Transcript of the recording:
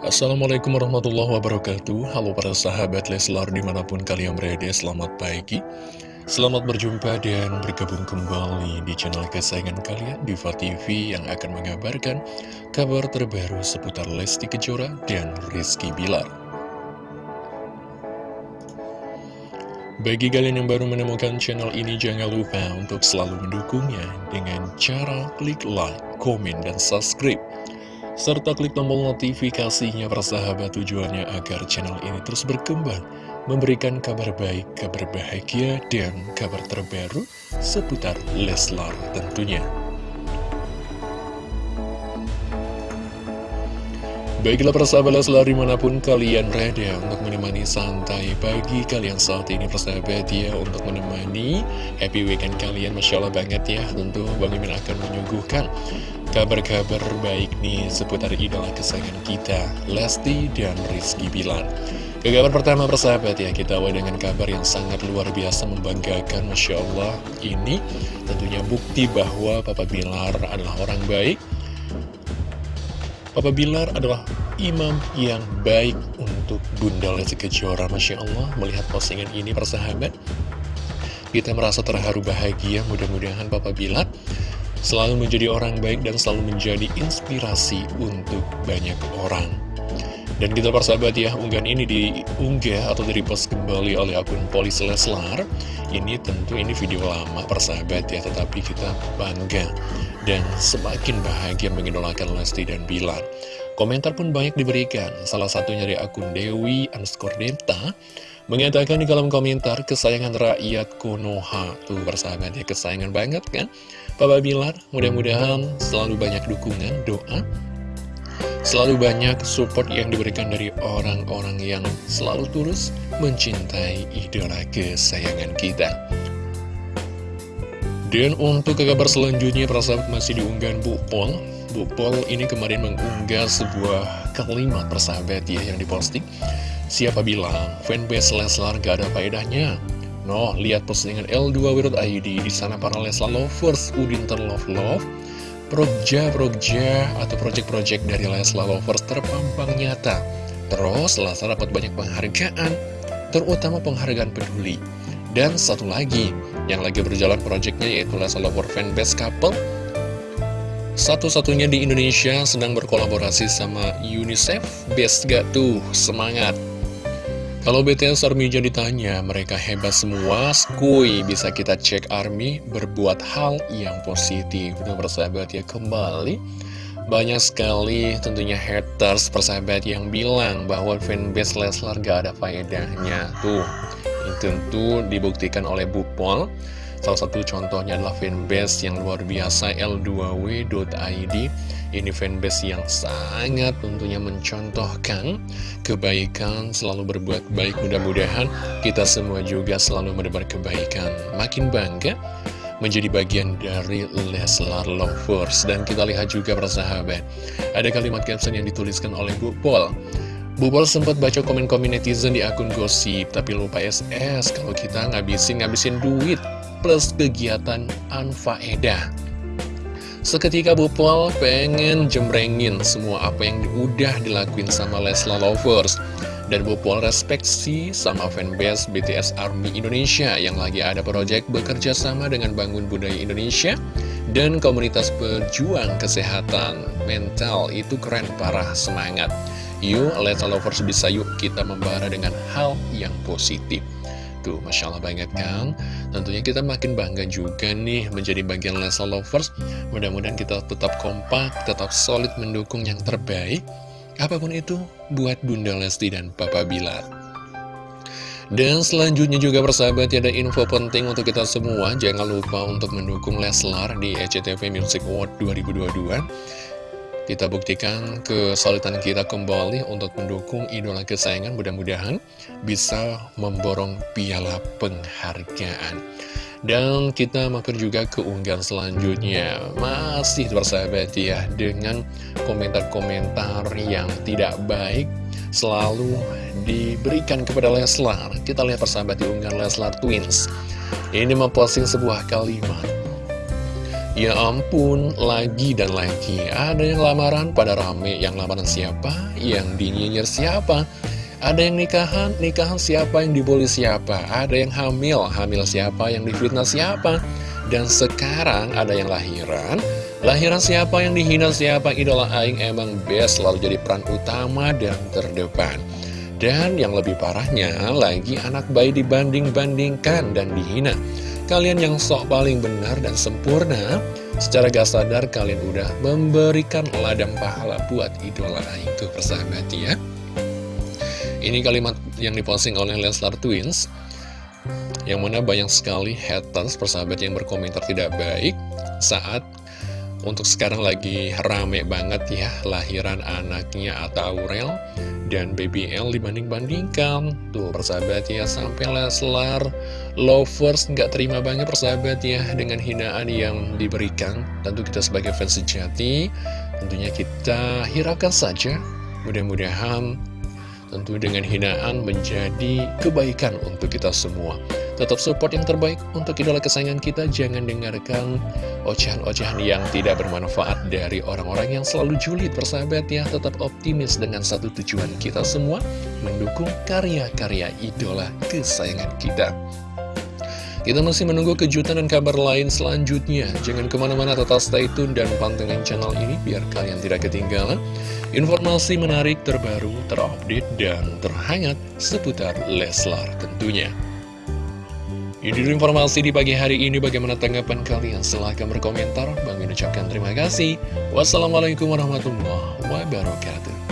Assalamualaikum warahmatullahi wabarakatuh. Halo para sahabat Leslar di mana pun kalian berada Selamat pagi. Selamat berjumpa dan bergabung kembali di channel kesayangan kalian Diva TV yang akan mengabarkan kabar terbaru seputar Lesti Kejora dan Rizky Bilar. Bagi kalian yang baru menemukan channel ini jangan lupa untuk selalu mendukungnya dengan cara klik like, komen, dan subscribe serta klik tombol notifikasinya persahabat tujuannya agar channel ini terus berkembang, memberikan kabar baik, kabar bahagia, dan kabar terbaru seputar Leslar tentunya. Baiklah persahabat Leslar di mana pun kalian berada untuk menemani santai pagi kalian saat ini persahabat ya Untuk menemani happy weekend kalian Masya Allah banget ya Tentu Bang Imin akan menyuguhkan kabar-kabar baik nih seputar idola kesayangan kita Lesti dan Rizky Bilar. Ke pertama persahabat ya kita awal dengan kabar yang sangat luar biasa membanggakan Masya Allah. Ini tentunya bukti bahwa Papa Bilar adalah orang baik. Papa Bilar adalah imam yang baik untuk Bunda Lesti Kejora Masya Allah. Melihat postingan ini persahabat Kita merasa terharu bahagia. Mudah-mudahan Papa Bilar Selalu menjadi orang baik dan selalu menjadi inspirasi untuk banyak orang dan kita persahabat ya, unggahan ini diunggah atau di-repost kembali oleh akun Polis Leslar. Ini tentu ini video lama persahabat ya, tetapi kita bangga dan semakin bahagia mengidolakan Lesti dan Bilar. Komentar pun banyak diberikan, salah satunya dari akun Dewi underscore mengatakan di kolom komentar kesayangan rakyat Konoha. Tuh persahabat ya, kesayangan banget kan? Papa Bilar, mudah-mudahan selalu banyak dukungan, doa, Selalu banyak support yang diberikan dari orang-orang yang selalu tulus mencintai idola kesayangan kita. Dan untuk ke kabar selanjutnya, persahabat masih diunggahan Bu Pol. Bu Pol ini kemarin mengunggah sebuah kalimat persahabat ya yang diposting. Siapa bilang fanbase Leslar gak ada faedahnya? No, lihat postingan L2.id di sana para Leslar lovers, Udin terlove love Progja-progja atau project-project dari Leslar Lovers terpampang nyata. Terus Leslar dapat banyak penghargaan, terutama penghargaan peduli. Dan satu lagi, yang lagi berjalan projectnya yaitu Leslar Lover Fanbase Couple. Satu-satunya di Indonesia sedang berkolaborasi sama UNICEF. Best gak tuh? Semangat! Kalau BTS Army jadi ditanya, mereka hebat semua, skui bisa kita cek Army berbuat hal yang positif. Udah persahabat ya, kembali banyak sekali tentunya haters persahabat yang bilang bahwa fanbase Leslar gak ada faedahnya. Tuh, tentu dibuktikan oleh Bupol. Salah satu contohnya adalah fanbase yang luar biasa L2W.id ini fanbase yang sangat tentunya mencontohkan kebaikan, selalu berbuat baik. Mudah-mudahan kita semua juga selalu mendebar kebaikan. Makin bangga menjadi bagian dari Leslar Lovers. Dan kita lihat juga persahabat, ada kalimat caption yang dituliskan oleh Bu Pol. Bu Pol sempat baca komen-komen netizen di akun gosip, tapi lupa SS kalau kita ngabisin-ngabisin duit plus kegiatan anfaedah. Seketika Bu Pol pengen jembrengin semua apa yang udah dilakuin sama Lesla Lovers Dan Bu Pol respeksi sama fanbase BTS Army Indonesia yang lagi ada proyek bekerja sama dengan Bangun Budaya Indonesia dan komunitas pejuang kesehatan mental itu keren parah semangat. Yuk, Lesla Lovers bisa yuk kita membara dengan hal yang positif. Tuh, Masya Allah banget kan Tentunya kita makin bangga juga nih menjadi bagian Lesa Lovers. Mudah-mudahan kita tetap kompak, tetap solid mendukung yang terbaik. Apa pun itu buat Bunda Lesti dan Papa Bilar dan selanjutnya juga persahabat ada info penting untuk kita semua. Jangan lupa untuk mendukung Leslar di ECTV Music Award 2022 kita buktikan kesulitan kita kembali untuk mendukung idola kesayangan. Mudah-mudahan bisa memborong piala penghargaan. Dan kita makan juga keunggahan selanjutnya. Masih bersahabat ya Dengan komentar-komentar yang tidak baik Selalu diberikan kepada Leslar. Kita lihat persahabat di unggahan Leslar Twins. Ini memposting sebuah kalimat Ya ampun, lagi dan lagi Ada yang lamaran pada rame Yang lamaran siapa? Yang dinyinyir siapa? Ada yang nikahan? Nikahan siapa? Yang dibully siapa? Ada yang hamil? Hamil siapa? Yang difitnah siapa? Dan sekarang ada yang lahiran Lahiran siapa yang dihina siapa Idola Aing emang best selalu jadi peran utama dan terdepan Dan yang lebih parahnya lagi anak bayi dibanding-bandingkan dan dihina Kalian yang sok paling benar dan sempurna Secara gak sadar kalian udah memberikan ladang pahala buat idola tuh persahabat ya. Ini kalimat yang diposting oleh Leslar Twins Yang mana banyak sekali haters persahabat yang berkomentar tidak baik Saat untuk sekarang lagi rame banget ya lahiran anaknya Atta Aurel dan Baby L dibanding-bandingkan. Tuh persahabat ya sampai Leslar lovers nggak terima banget persahabat ya dengan hinaan yang diberikan. Tentu kita sebagai fans sejati tentunya kita hiraukan saja. Mudah-mudahan tentu dengan hinaan menjadi kebaikan untuk kita semua. Tetap support yang terbaik untuk idola kesayangan kita. Jangan dengarkan ocehan-ocehan yang tidak bermanfaat dari orang-orang yang selalu julid persahabat ya. Tetap optimis dengan satu tujuan kita semua, mendukung karya-karya idola kesayangan kita. Kita masih menunggu kejutan dan kabar lain selanjutnya. Jangan ke mana-mana tetap stay tune dan pantengin channel ini biar kalian tidak ketinggalan informasi menarik terbaru, terupdate, dan terhangat seputar Leslar tentunya. Ini informasi di pagi hari ini. Bagaimana tanggapan kalian? Silahkan berkomentar. Bang ucapkan terima kasih. Wassalamualaikum warahmatullahi wabarakatuh.